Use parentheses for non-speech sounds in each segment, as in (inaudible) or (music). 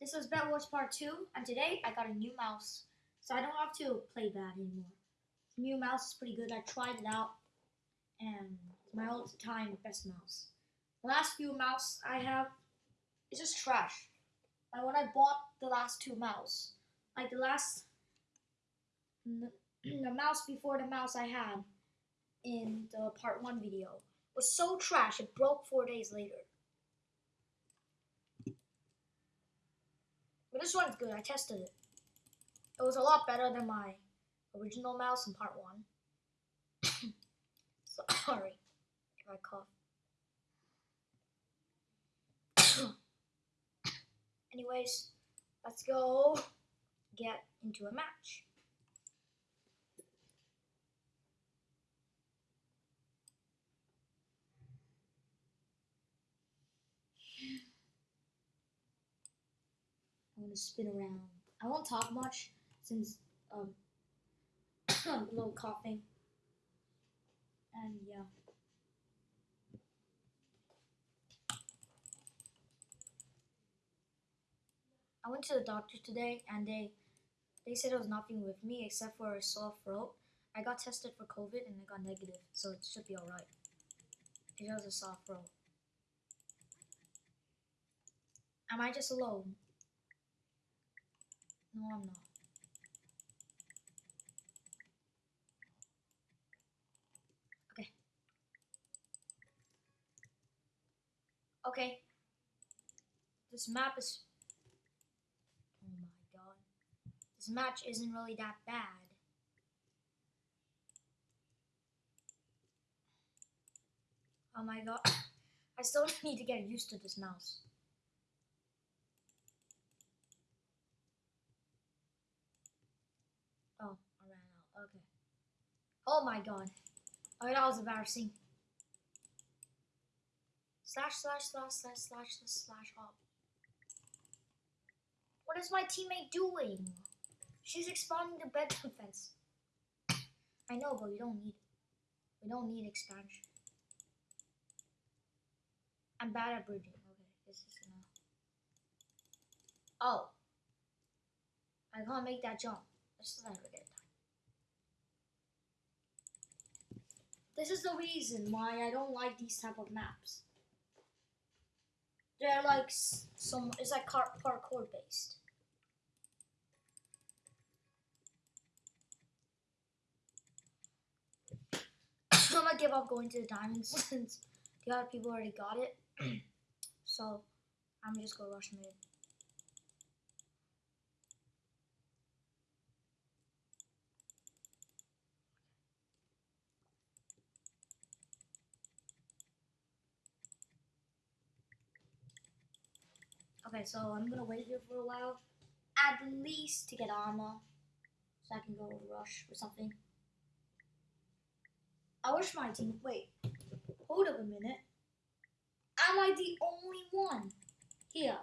This was Bed Wars Part 2, and today I got a new mouse, so I don't have to play bad anymore. The new mouse is pretty good. I tried it out, and it's my all-time best mouse. The last few mouse I have is just trash. Like when I bought the last two mouse, like the last, (clears throat) the mouse before the mouse I had in the Part 1 video was so trash it broke four days later. But this one's good. I tested it. It was a lot better than my original mouse in part one. (coughs) (coughs) Sorry if I cough. (coughs) Anyways, let's go get into a match. I'm gonna spin around. I won't talk much since um (coughs) I'm a little coughing. And yeah. I went to the doctor today and they they said it was nothing with me except for a sore throat. I got tested for COVID and I got negative, so it should be alright. It was a sore throat. Am I just alone? No, I'm not. Okay. Okay. This map is... Oh my god. This match isn't really that bad. Oh my god. (coughs) I still (laughs) need to get used to this mouse. Oh, I ran out. Okay. Oh my god. Oh, that was embarrassing. Slash, slash, slash, slash, slash, slash, slash, up. What is my teammate doing? She's expanding the bed defense. I know, but we don't need, we don't need expansion. I'm bad at bridging. Okay, this is enough. Oh. I can't make that jump. Let's never get it This is the reason why I don't like these type of maps. They're like some, it's like car, parkour based. (coughs) I'm gonna give up going to the diamonds (laughs) since the other people already got it. (coughs) so I'm just gonna rush mid. Okay, so I'm gonna wait here for a while, at least to get armor, so I can go rush or something. I wish my team. Wait, hold up a minute. Am I the only one here?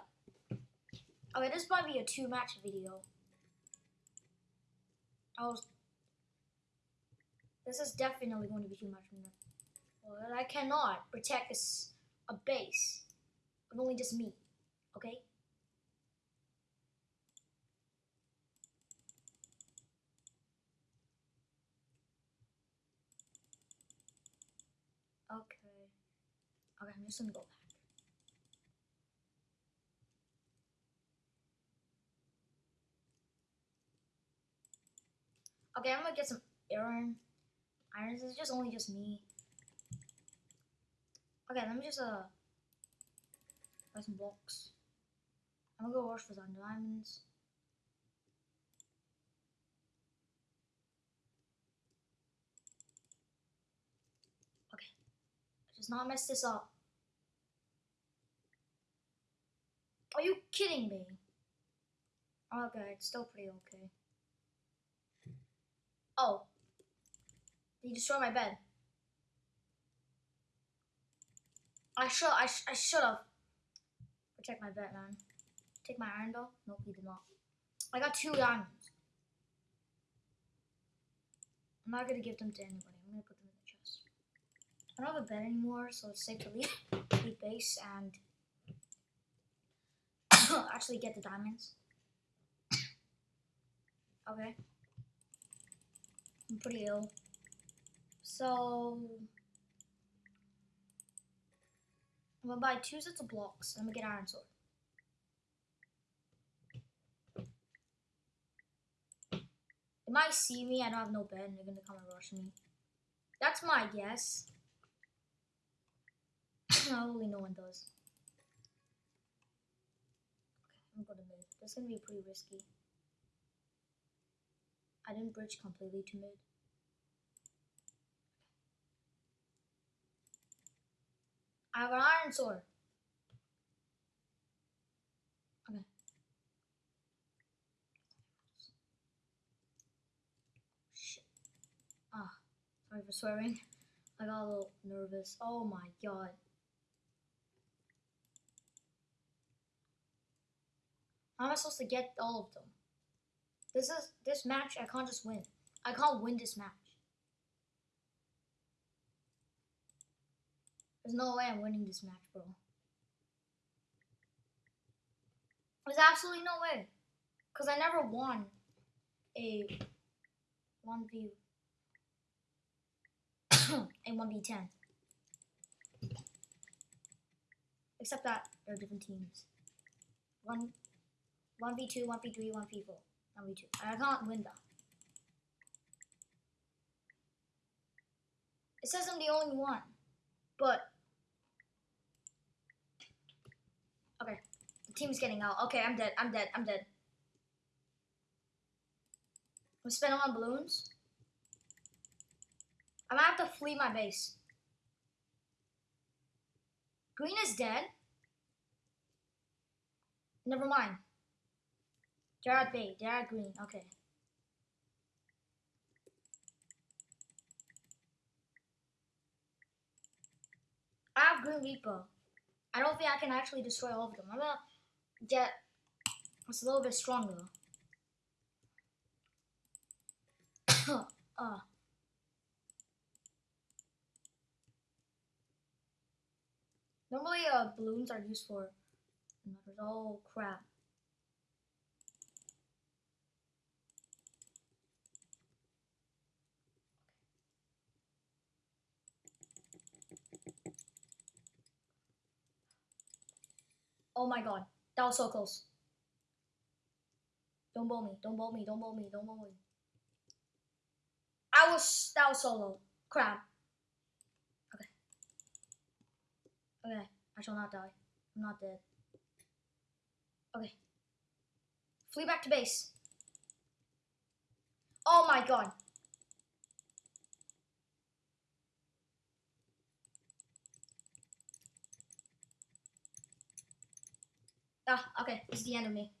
Okay, this might be a two-match video. I was. This is definitely going to be too much. Well, I cannot protect this a base of only just me. Okay? Okay. Okay, I'm just gonna go back. Okay, I'm gonna get some iron. Irons is just only just me. Okay, let me just uh buy some blocks. I'm gonna go rush for some diamonds. Okay. Just not mess this up. Are you kidding me? Oh, okay, it's still pretty okay. Oh. Did you destroy my bed? I should I, sh I should have. Protect my bed, man. Take my iron though? Nope, he did not. I got two diamonds. I'm not gonna give them to anybody. I'm gonna put them in the chest. I don't have a bed anymore, so it's safe to leave, (laughs) leave base and (coughs) actually get the diamonds. (coughs) okay. I'm pretty ill. So I'm gonna buy two sets of blocks. I'm gonna get iron sword. Might see me. I don't have no bed, and they're gonna come and rush me. That's my guess. (coughs) Hopefully, no one does. Okay, I'm gonna go to mid. Gonna be pretty risky. I didn't bridge completely to mid. I have an iron sword. Okay. Shit. Ah, for swearing. I got a little nervous. Oh my god. How am I supposed to get all of them? This is this match I can't just win. I can't win this match. There's no way I'm winning this match, bro. There's absolutely no way. Because I never won a 1v (coughs) a 1v10. Except that they're different teams. One 1v2, 1v3, 1v4, 1v2. I can't win that. It says I'm the only one. But Okay. The team's getting out. Okay, I'm dead. I'm dead. I'm dead. I'm spending on balloons. I'm gonna have to flee my base. Green is dead. Never mind. They're bay. They're green. Okay. I have Grim Reaper. I don't think I can actually destroy all of them. I'm gonna get it's a little bit stronger. (coughs) uh. Normally, uh, balloons are used for Oh crap. Oh my god. That was so close. Don't bowl me. Don't bowl me. Don't bowl me. Don't bowl me. I was that was solo. Crap. Okay. Okay. I shall not die. I'm not dead. Okay. Flee back to base. Oh my god. Ah, okay, it's the end of me.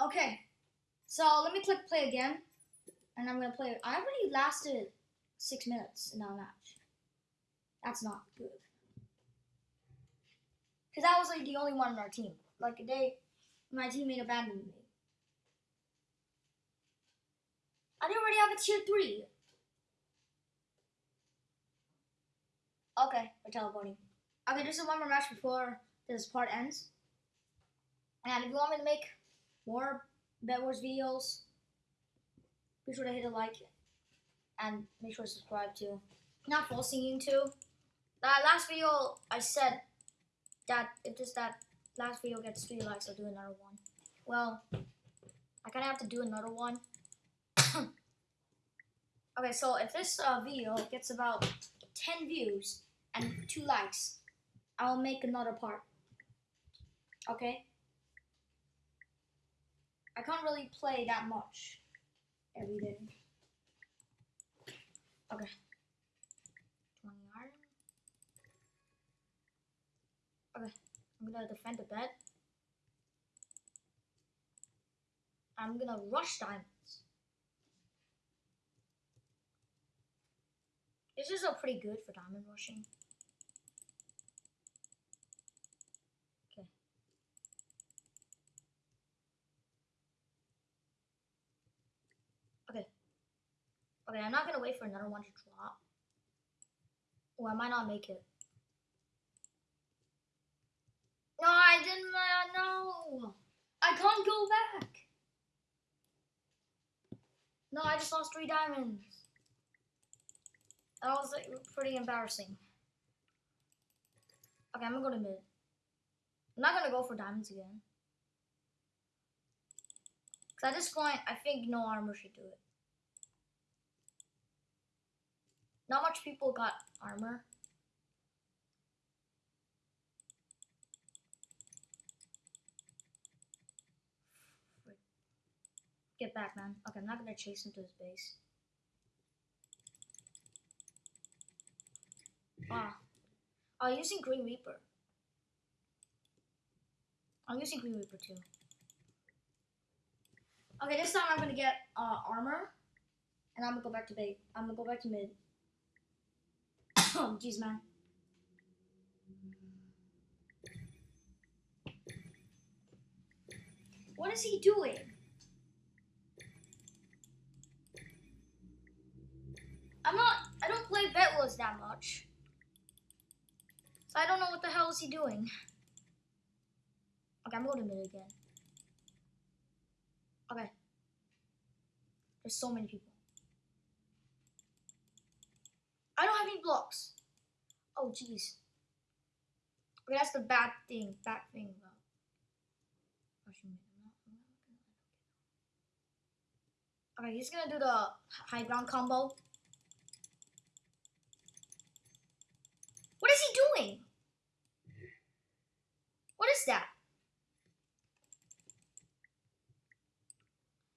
Okay, so let me click play again, and I'm gonna play. I already lasted six minutes in that match. That's not good. Cause I was like the only one on our team. Like they, my teammate abandoned me. I already have a tier three. Okay, we're teleporting. Okay, just one more match before this part ends. And if you want me to make more Bed Wars videos, be sure to hit a like and make sure to subscribe too. Not forcing you to. That last video I said that if this that last video gets three likes, I'll do another one. Well, I kind of have to do another one. (coughs) okay, so if this uh, video gets about 10 views and 2 likes, I'll make another part. Okay? I can't really play that much every day. Okay. 20 iron. Okay, I'm gonna defend the bed. I'm gonna rush diamonds. This is a pretty good for diamond rushing. Okay. Okay, Okay, I'm not gonna wait for another one to drop. Or I might not make it. No, I didn't. Uh, no. I can't go back. No, I just lost three diamonds. That was like, pretty embarrassing. Okay, I'm gonna go to mid. I'm not gonna go for diamonds again. Cause at this point, I think no armor should do it. Not much people got armor. Get back, man. Okay, I'm not gonna chase him to his base. Ah. I'm using Grim Reaper. I'm using Grim Reaper too. Okay, this time I'm gonna get uh, armor, and I'm gonna go back to bait. I'm gonna go back to mid. Oh, (coughs) jeez, man. What is he doing? I'm not. I don't play Bed Wars that much. So I don't know what the hell is he doing. Okay, I'm going to mid again. Okay. There's so many people. I don't have any blocks. Oh, jeez. Okay, that's the bad thing. Bad thing about. Okay, he's gonna do the high ground combo. What is he doing? What is that?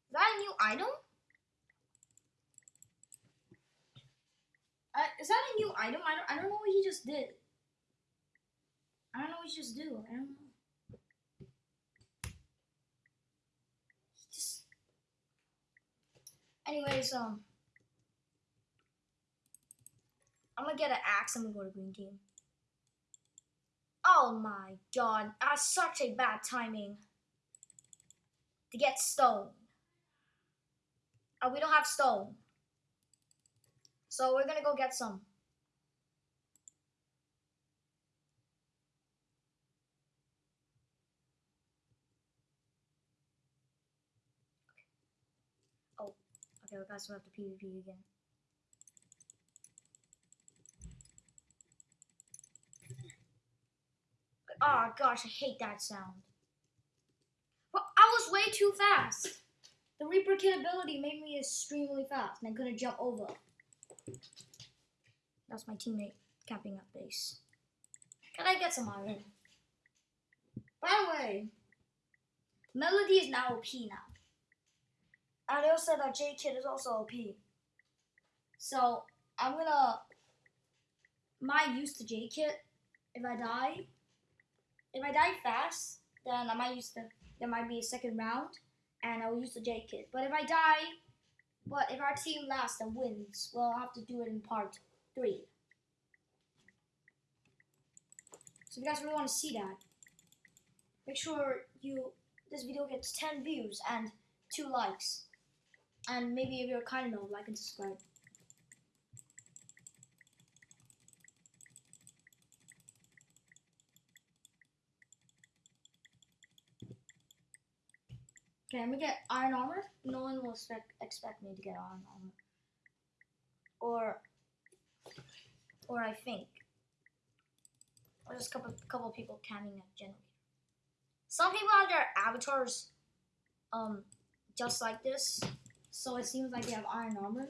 Is that a new item? Uh, is that a new item? I don't, I don't know what he just did. I don't know what he just did. I don't know. He just... Um... I'm gonna get an axe. I'm gonna go to green team. Oh my god, that's such a bad timing to get stone. Oh, we don't have stone. So we're gonna go get some. Oh, guys, we have to PvP again. Oh gosh, I hate that sound. Well, I was way too fast. The Reaper kit ability made me extremely fast, and I couldn't jump over. That's my teammate camping up base. Can I get some iron? By the way, Melody is now OP now. They also said that J Kid is also OP. So I'm gonna my use to J Kid. if I die if I die fast, then I might use the there might be a second round, and I will use the J Kid. But if I die, but if our team lasts and wins, well, have to do it in part three. So if you guys really want to see that, make sure you this video gets 10 views and two likes, and maybe if you're kind enough, like and subscribe. Okay, I'm gonna get iron armor. No one will expect expect me to get iron armor. Or, or I think, or just a couple couple people camming at generator. Some people have their avatars, um, just like this, so it seems like they have iron armor.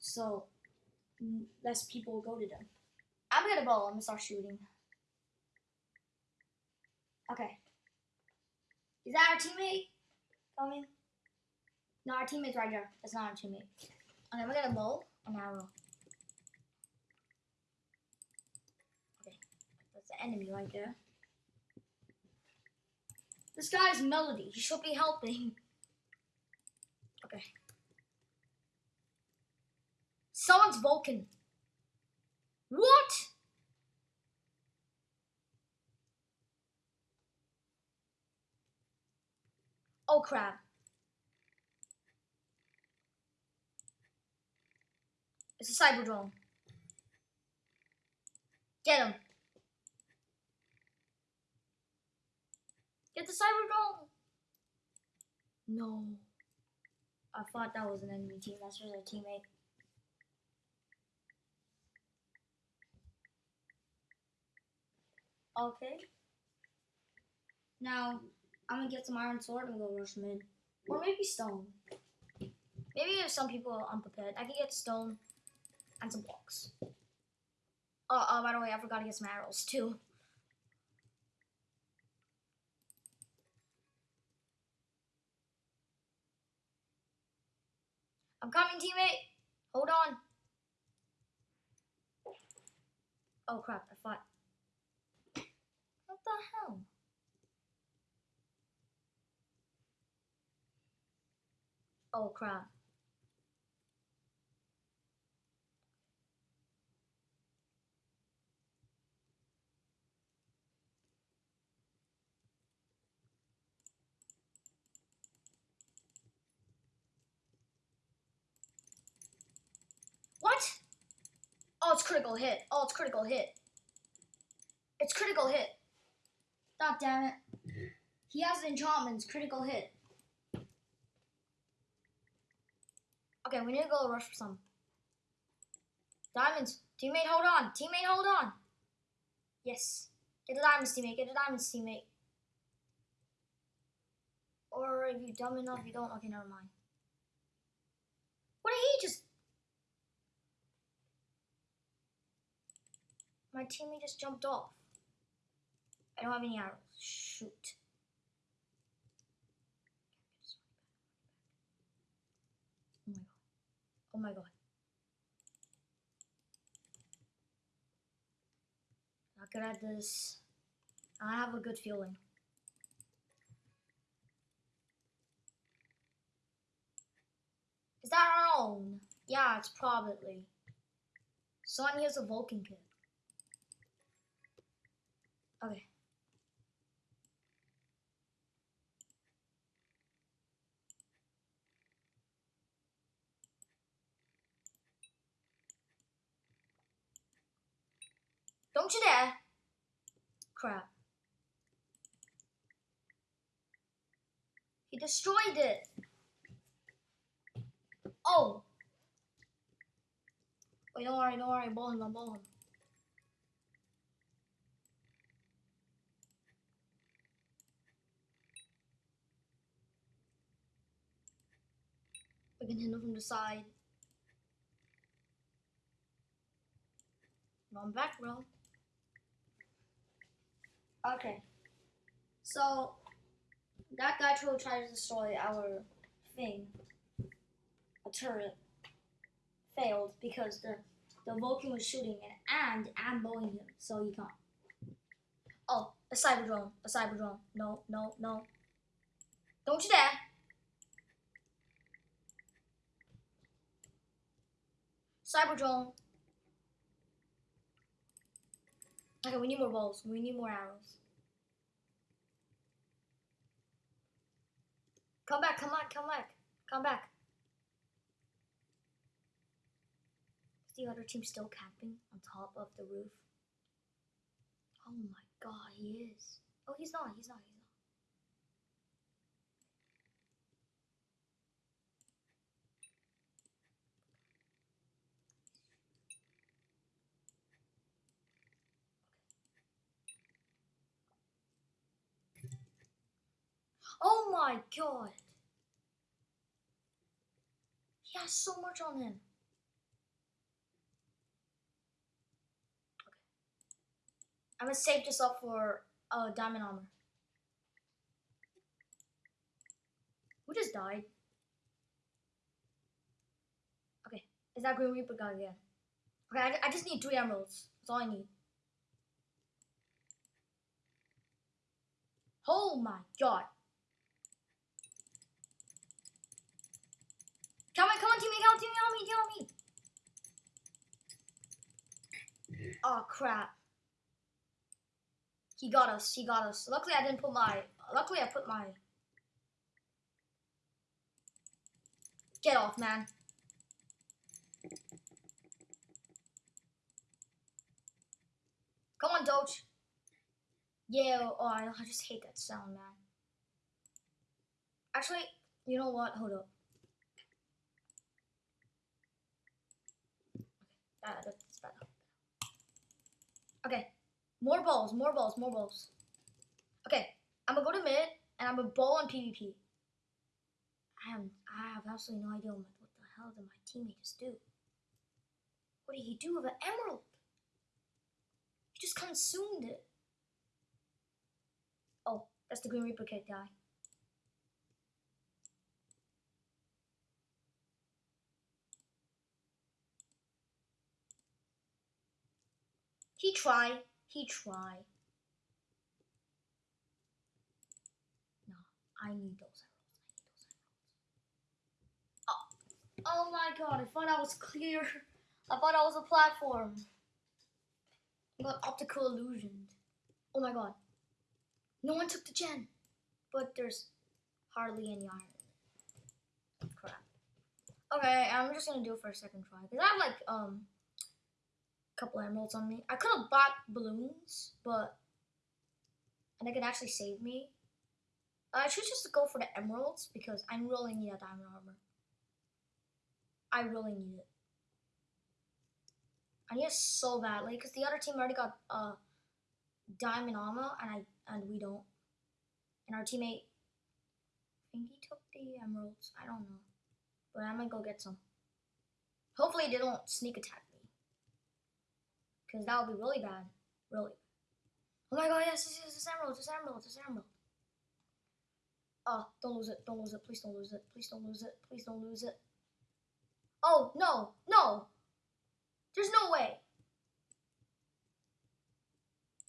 So mm, less people go to them. I'm gonna bow. I'm gonna start shooting. Okay. Is that our teammate? Coming. No, our teammate's right there. That's not our teammate. Okay, we're gonna bow an arrow. Okay, that's the enemy right there. This guy's Melody. He should be helping. Okay. Someone's Vulcan. What? Oh crap. It's a cyber drone. Get him. Get the cyber drone. No. I thought that was an enemy team. That's just a teammate. Okay. Now, I'm gonna get some iron sword and go rush mid. Or maybe stone. Maybe if some people are unprepared, I can get stone and some blocks. Oh, oh, by the way, I forgot to get some arrows too. I'm coming, teammate. Hold on. Oh crap, I thought. The hell? Oh crap. What? Oh, it's critical hit. Oh, it's critical hit. It's critical hit. God damn it. He has enchantments. Critical hit. Okay, we need to go rush for some. Diamonds. Teammate, hold on. Teammate, hold on. Yes. Get the diamonds, teammate. Get the diamonds, teammate. Or if you're dumb enough, you don't. Okay, never mind. What did he just... My teammate just jumped off. I don't have any arrows. Shoot. Oh my god. Oh my god. Not good at this. I have a good feeling. Is that our own? Yeah, it's probably. Son here's a Vulcan kit. Okay. Don't you dare! Crap. He destroyed it! Oh! Wait, don't worry, don't worry, ball him, I'll ball him. We can hit him from the side. No, I'm back, bro. Okay. So, that guy tried to destroy our thing, a turret, failed because the, the Vulcan was shooting it and I'm blowing him, so he can't. Oh, a cyber drone, a cyber drone. No, no, no. Don't you dare! Cyber drone. Okay, we need more balls. We need more arrows. Come back, come back, come back. Come back. Is the other team still camping on top of the roof? Oh my god, he is. Oh, he's not, he's not, he's not. Oh my god. He has so much on him. Okay. I'm gonna save this up for uh, diamond armor. Who just died? Okay, is that Grim Reaper guy again? Okay, I, I just need three emeralds. That's all I need. Oh my god. Come on, come on, teammate, help, teammate, help me, help me. Oh crap. He got us, he got us. Luckily I didn't put my, luckily I put my. Get off, man. Come on, Doge. Yeah, oh, I, I just hate that sound, man. Actually, You know what? Hold up. Okay, that's better. Okay, more balls, more balls, more balls. Okay, I'm gonna go to mid and I'm gonna ball on PvP. I have, I have absolutely no idea what, the hell did my teammate just do. What did he do with an emerald? He just consumed it. Oh, that's the Grim Reaper kit guy. He tried. He tried. No, I need those emeralds. I need those emeralds. Oh, oh my god, I thought I was clear. (laughs) I thought I was a platform. I got optical illusioned. Oh my god. No one took the gen. But there's hardly any iron. Crap. Okay, I'm just gonna do it for a second try. Because I have like um couple emeralds on me. I could have bought balloons, but and they could actually save me. I should just go for the emeralds because I really need a diamond armor. I really need it. I need it so badly because the other team already got uh diamond armor and I and we don't. And our teammate I think he took the emeralds. I don't know. But I'm gonna go get some. Hopefully they don't sneak attack because that would be really bad. Really. Oh my god, yes, yes, yes, it's emerald, it's emerald, it's emerald. Oh, don't lose it, don't lose it, please don't lose it, please don't lose it, please don't lose it. Oh, no, no. There's no way.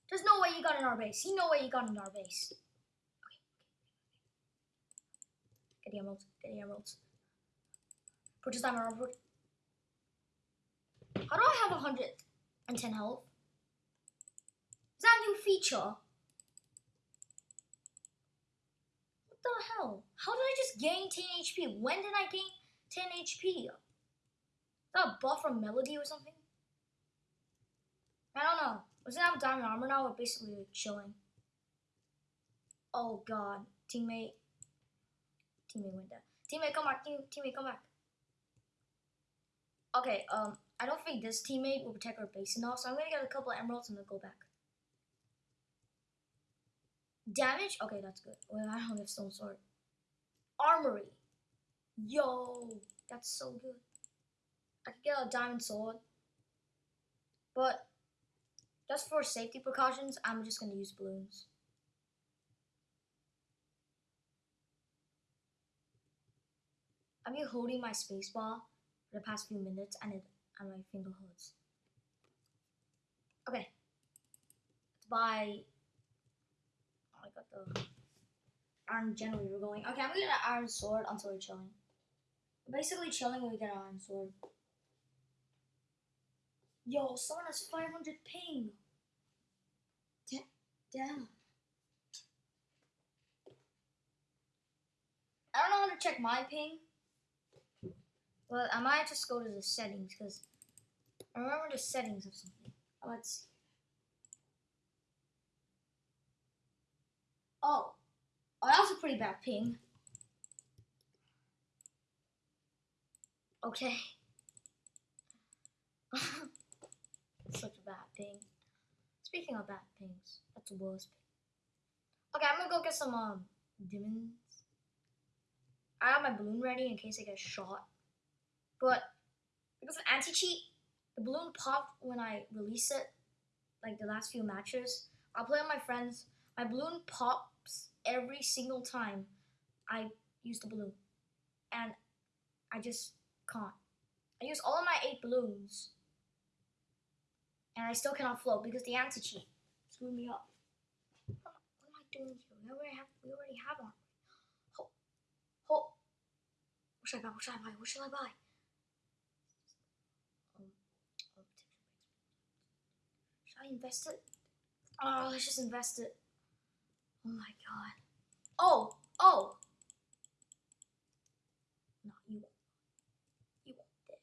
There's no way you got in our base. He no way you got in our base. Get the emeralds, get the emeralds. Purchase diamond armor. How do I have a hundred? And 10 health. Is that a new feature? What the hell? How did I just gain 10 HP? When did I gain 10 HP? Is that a buff from Melody or something? I don't know. It have diamond armor now or basically chilling? Oh god. Teammate. Teammate went down. Teammate come back. Team, teammate come back. Okay, um, I don't think this teammate will protect our base enough, so I'm gonna get a couple emeralds and then go back. Damage? Okay, that's good. Well, I don't have stone sword. Armory. Yo, that's so good. I could get a diamond sword. But just for safety precautions, I'm just gonna use balloons. I'm holding my spacebar for the past few minutes and it and my finger hurts. Okay. Let's buy oh, I got the iron generally we're going. Okay, I'm gonna get an iron sword until we're chilling. We're basically chilling when we get an iron sword. Yo, someone has 500 ping. Damn. I don't know how to check my ping. Well, I might just go to the settings because I remember the settings of something. Let's see. Oh. Oh, that was a pretty bad ping. Okay. (laughs) Such a bad ping. Speaking of bad pings, that's the worst ping. Okay, I'm gonna go get some um demons. I have my balloon ready in case I get shot. But because of anti-cheat, the balloon popped when I release it, like the last few matches. I'll play with my friends. My balloon pops every single time I use the balloon. And I just can't. I use all of my eight balloons. And I still cannot float because the anti-cheat screwed me up. What am I doing here? We already have, we already have one. What should I buy? What should I buy? What should I buy? I invest it? Oh, let's just invest it. Oh my god. Oh, oh. No, you won't. You won't dead.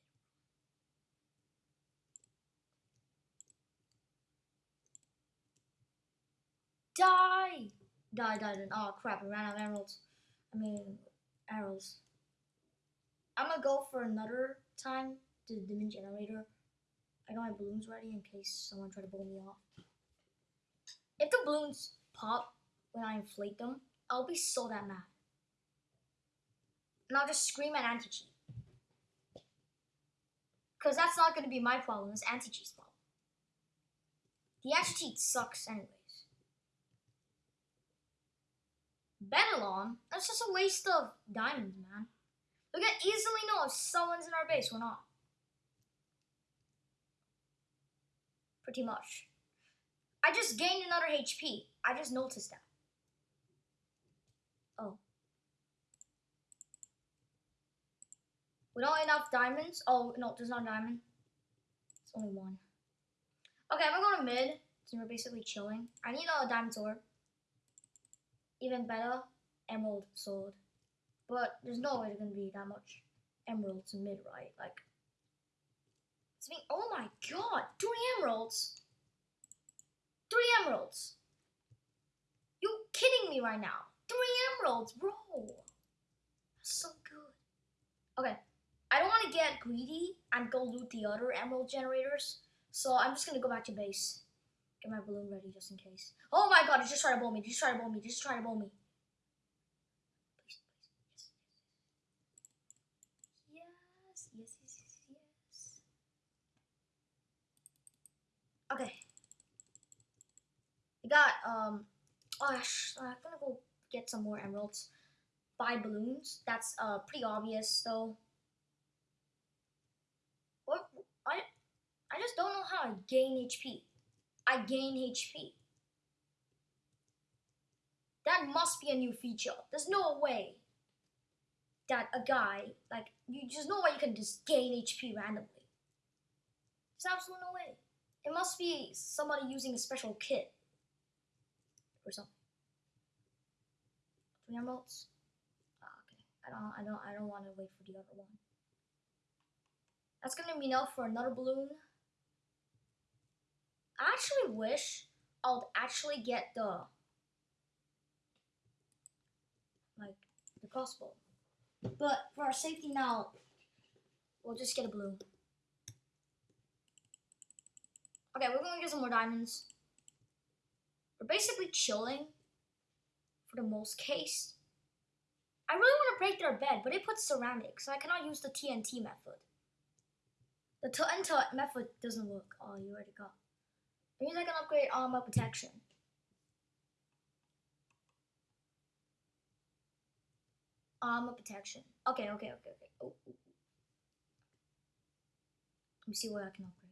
Die! Die, die, die. Oh crap, I ran out of emeralds. I mean, arrows. I'm gonna go for another time to the demon generator. I got my balloons ready in case someone try to blow me off. If the balloons pop when I inflate them, I'll be so that mad. And I'll just scream at anti-cheat. Because that's not going to be my problem, it's anti-cheat's problem. The anti-cheat sucks anyways. Benelon, that's just a waste of diamonds, man. We can easily know if someone's in our base or not. Pretty much. I just gained another HP. I just noticed that. Oh. Without enough diamonds. Oh, no, there's not diamond. It's only one. Okay, I'm gonna go to mid. Since we're basically chilling. I need a diamond sword. Even better, emerald sword. But there's no way there's gonna be that much emeralds in mid, right? Like, oh my god, three emeralds! Three emeralds! You kidding me right now? Three emeralds, bro! That's so good. Okay, I don't want to get greedy and go loot the other emerald generators, so I'm just gonna go back to base. Get my balloon ready just in case. Oh my god, just try to blow me, just try to blow me, just try to blow me. Yes, yes, yes, yes, yes. Okay. I got, um, oh, I'm gonna go get some more emeralds. Buy balloons. That's, uh, pretty obvious, though. What? I, I just don't know how I gain HP. I gain HP. That must be a new feature. There's no way that a guy, like, you just no way you can just gain HP randomly. There's absolutely no way. It must be somebody using a special kit or something. Three emeralds. Ah, okay. I don't. I don't. I don't want to wait for the other one. That's gonna be enough for another balloon. I actually wish I'll actually get the like the crossbow. But for our safety now, we'll just get a balloon. Okay, we're gonna get some more diamonds. We're basically chilling for the most case. I really want to break their bed, but it puts ceramic, so I cannot use the TNT method. The TNT method doesn't work. Oh, you already got. It means I can upgrade armor protection. Armor protection. Okay, okay, okay, okay. Oh, oh, oh. Let me see what I can upgrade.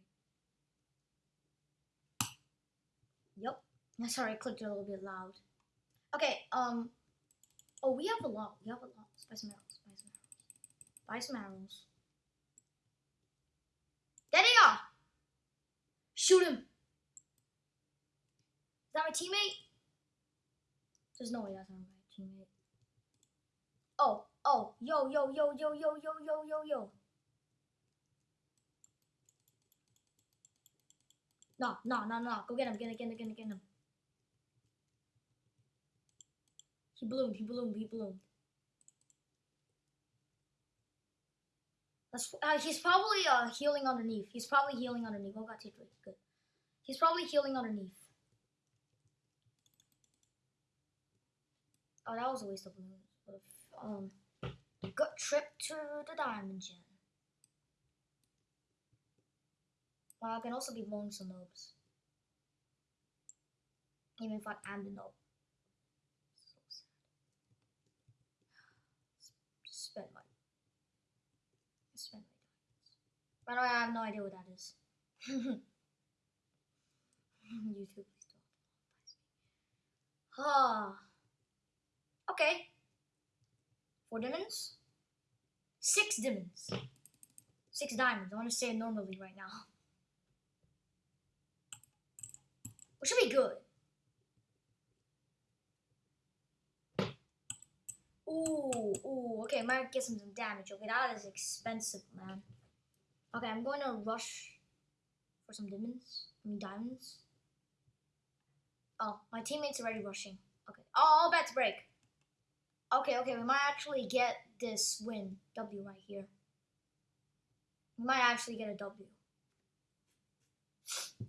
Sorry, I clicked a little bit loud. Okay, um. Oh, we have a lot. We have a lot. Buy some arrows. Buy some arrows. Buy some arrows. There they are! Shoot him! Is that my teammate? There's no way that's not my teammate. Oh, oh, yo, yo, yo, yo, yo, yo, yo, yo, yo. No, no, no, no. Go get him, get him, get him, get him, get him. He ballooned, he ballooned, he ballooned. That's, uh, he's probably uh, healing underneath. He's probably healing underneath. Oh, got T3. Good. He's probably healing underneath. Oh, that was a waste of balloons. Um, good trip to the diamond gen. Well, I can also be blowing some nobs. Even if I am the nob. So sad. Spend my spend my diamonds. By the way, I have no idea what that is. (laughs) YouTube, please don't monetize me. Ah. Okay. Four diamonds? Six diamonds. Six diamonds. I want to say it normally right now. Which should be good. Ooh, ooh, okay, might get some, damage. Okay, that is expensive, man. Okay, I'm going to rush for some diamonds. I mean, diamonds. Oh, my teammates are already rushing. Okay. Oh, all bets break. Okay, okay, we might actually get this win. W right here. We might actually get a W.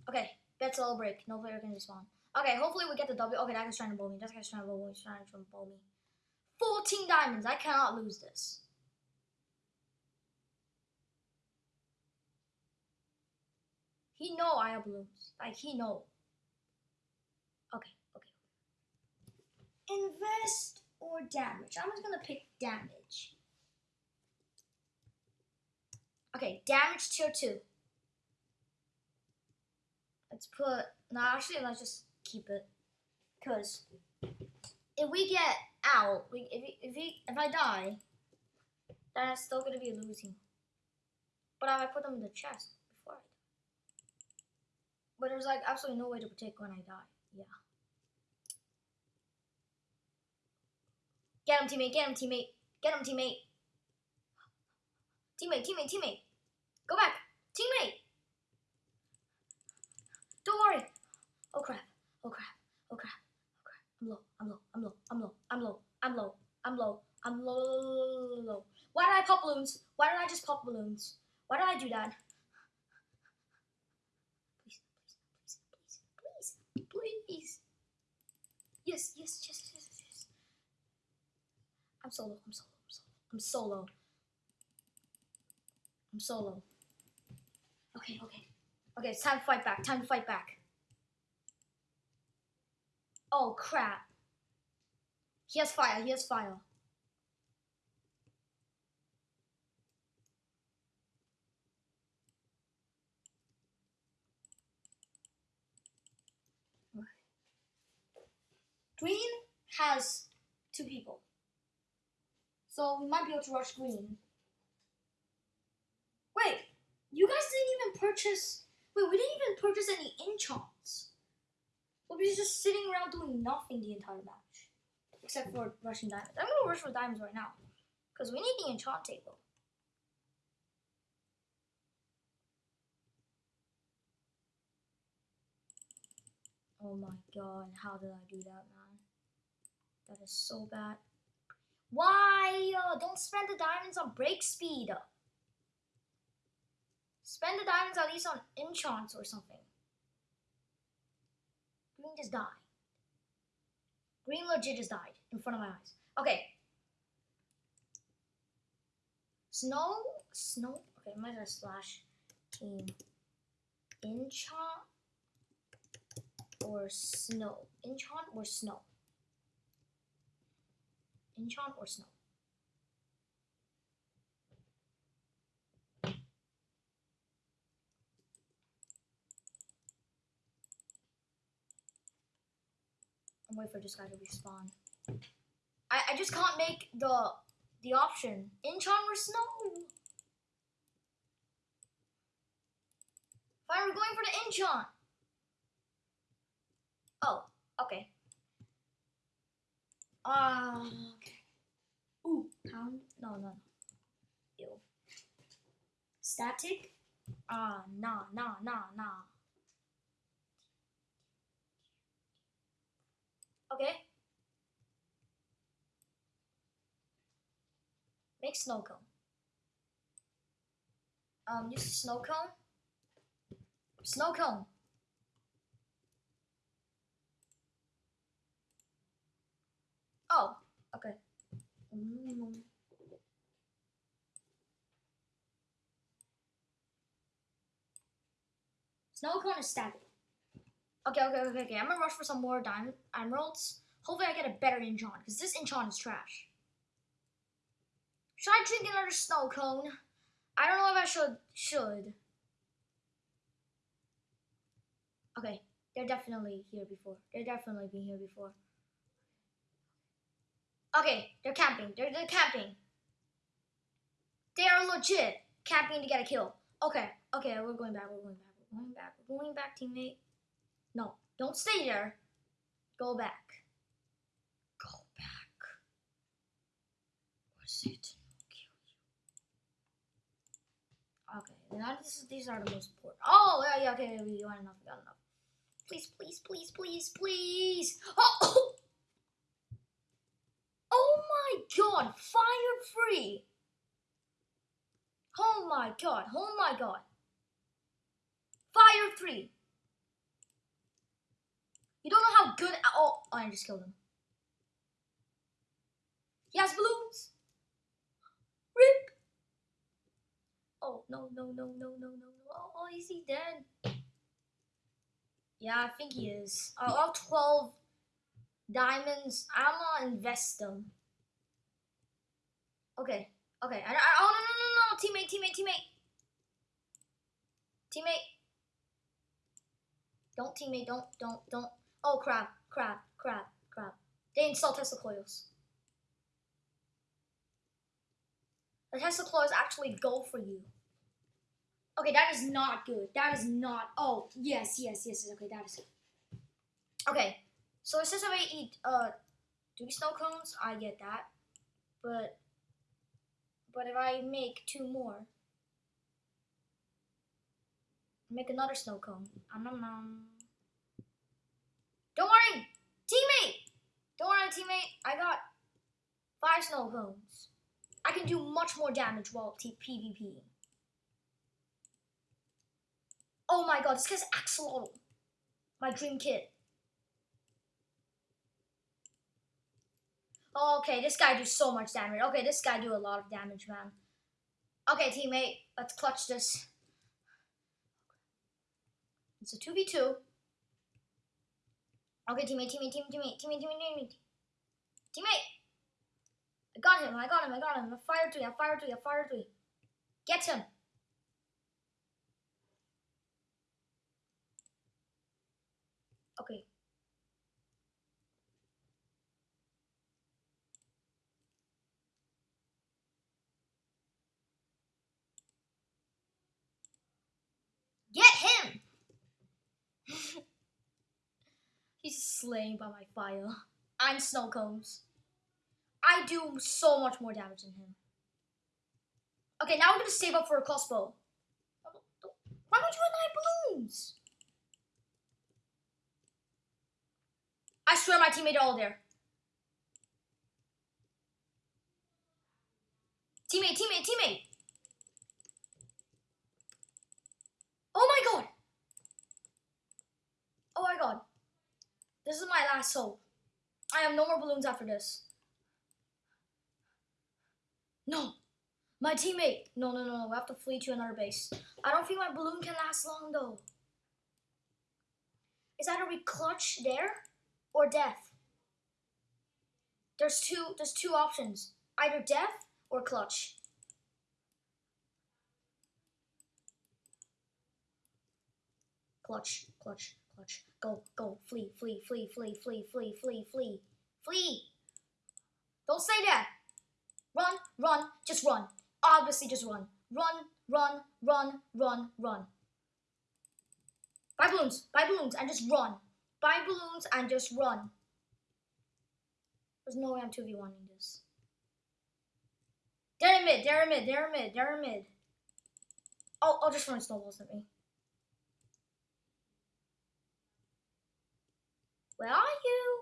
Okay, bets all break. No player can respond. Okay, hopefully we get the W. Okay, that guy's trying to bowl me. That guy's trying to bowl me. He's trying to bowl me. 14 diamonds. I cannot lose this. He know I have balloons. Like, he know. Okay, okay. Invest or damage? I'm just gonna pick damage. Okay, damage tier 2. Let's put, no, actually, let's just keep it. Because if we get out, we, if, we, if, we, if I die, then I'm still going to be losing. But I put them in the chest before I die. But there's like absolutely no way to protect when I die. Yeah. Get him, teammate. Get him, teammate. Get him, teammate. Teammate, teammate, teammate. Go back. Teammate. Don't worry. Oh crap. Oh crap. Oh crap. I'm low. I'm low. I'm low. I'm low. I'm low. I'm low. I'm low. low, low. Why did I pop balloons? Why did I just pop balloons? Why did I do that? Please, please, please, please, please, please. Yes, yes, yes, yes, yes. I'm solo. I'm solo. I'm solo. I'm solo. Okay, okay. Okay, it's time to fight back. Time to fight back. Oh, crap. He has fire. He has fire. Green has two people. So we might be able to rush green. Wait, you guys didn't even purchase. Wait, we didn't even purchase any enchants. We'll be just sitting around doing nothing the entire match. Except for rushing diamonds. I'm gonna rush for diamonds right now. Because we need the enchant table. Oh my god, how did I do that, man? That is so bad. Why? Uh, don't spend the diamonds on break speed. Spend the diamonds at least on enchants or something. Green just died. Green legit just died in front of my eyes. Okay. Snow, snow. Okay, I'm gonna slash team enchant or snow. Enchant or snow. Enchant or snow. I'm waiting for this guy to respawn. I, I just can't make the the option. Enchant or snow? Fine, we're going for the enchant. Oh, okay. Uh, okay. Ooh, pound? No, no, no. Ew. Static? Ah, uh, nah, nah, nah, nah. Okay. Make snow cone. Um, use snow cone. Snow cone. Oh, okay. Mm. Snow cone is static. Okay, okay, okay, okay. I'm gonna rush for some more diamond emeralds. Hopefully I get a better enchant, because this enchant is trash. Should I drink another snow cone? I don't know if I should. Should. Okay, they're definitely here before. They're definitely been here before. Okay, they're camping. They're, they're camping. They are legit camping to get a kill. Okay, okay, we're going back. We're going back. We're going back. We're going back, teammate. No, don't stay there. Go back. Go back. Was it? Okay, now this, these are the most important. Oh, yeah, yeah, okay, we got enough, we got enough. Please, please, please, please, please. Oh! (coughs) Oh my one, fire free. Oh my god, oh my god. Fire three. You don't know how good. Oh, I just killed him. He has balloons. Rip. Oh no no no no no no no. Oh, oh is he dead? Yeah, I think he is. Uh, all twelve diamonds. I'm gonna invest them. Okay. Okay. I, I, oh no no no no! Teammate, teammate, teammate, teammate. Don't teammate. Don't don't don't. Oh crap! Crap! Crap! Crap! They installed Tesla coils. The Tesla coils actually go for you. Okay, that is not good. That is not. Oh yes, yes, yes. Okay, that is. Okay, so it says if I eat uh three snow cones, I get that, but but if I make two more, make another snow cone. Um, um, um. Don't worry, teammate. Don't worry, teammate. I got five snow cones. I can do much more damage while PvP. Oh my god, this guy's Axolotl. My dream kit. Okay, this guy do so much damage. Okay, this guy do a lot of damage, man. Okay, teammate, let's clutch this. It's a 2v2. Okay, teammate, teammate, teammate, teammate, teammate, teammate, teammate. Teammate! I got him, I got him, I got him. I fired three, I fired three, I fired three. Get him! Okay. Get him! (laughs) He's slain by my fire. I'm snow cones. I do so much more damage than him. Okay, now we're gonna save up for a crossbow. Why don't you have nine balloons? I swear my teammate are all there. Teammate, teammate, teammate. Oh my god. Oh my god. This is my last hope. I have no more balloons after this. No. My teammate. No, no, no. no. We have to flee to another base. I don't think my balloon can last long though. Is either we clutch there or death. There's two there's two options. Either death or clutch. Clutch, clutch, clutch. Go, go, flee, flee, flee, flee, flee, flee, flee, flee, flee. Don't say that. Run, run, just run. Obviously just run. Run, run, run, run, run. Buy balloons, buy balloons, and just run. Buy balloons and just run. There's no way I'm 2v1ing this. They're mid, they're mid, they're mid, they're mid. I'll just run snowballs at me. Where are you?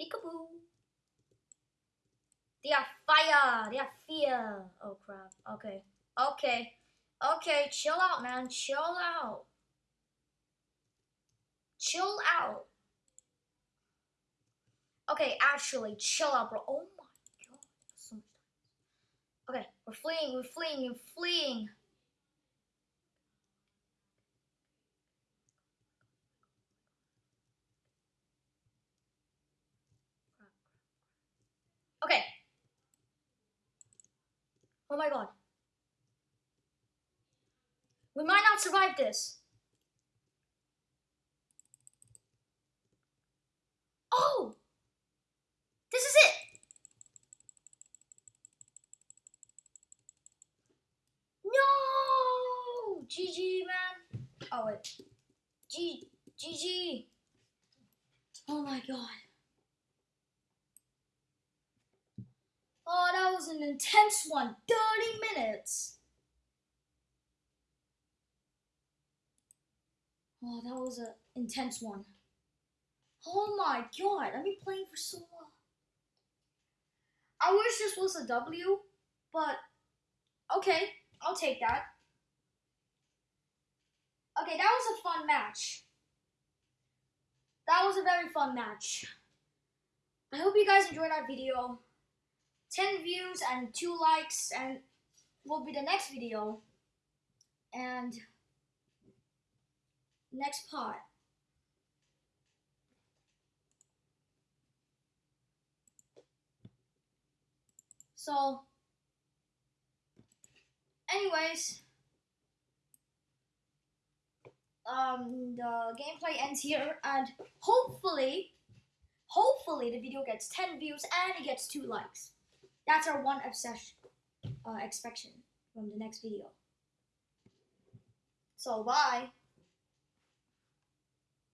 Peekaboo. They are fire. They are fear. Oh crap. Okay. Okay. Okay. Chill out, man. Chill out. Chill out. Okay, actually, chill out, bro. Oh my god. So much time. Okay, we're fleeing, we're fleeing, we're fleeing. Okay. Oh my god. We might not survive this. Oh! This is it! No! GG, man. Oh, wait. G, GG. Oh my god. Oh, that was an intense one. 30 minutes. Oh, that was an intense one. Oh my god, I've been playing for so long. I wish this was a W, but okay, I'll take that. Okay, that was a fun match. That was a very fun match. I hope you guys enjoyed that video. 10 views and 2 likes and will be the next video. And next part. So, anyways, um, the gameplay ends here, and hopefully, hopefully the video gets 10 views and it gets 2 likes. That's our one obsession, uh, expectation from the next video. So, bye.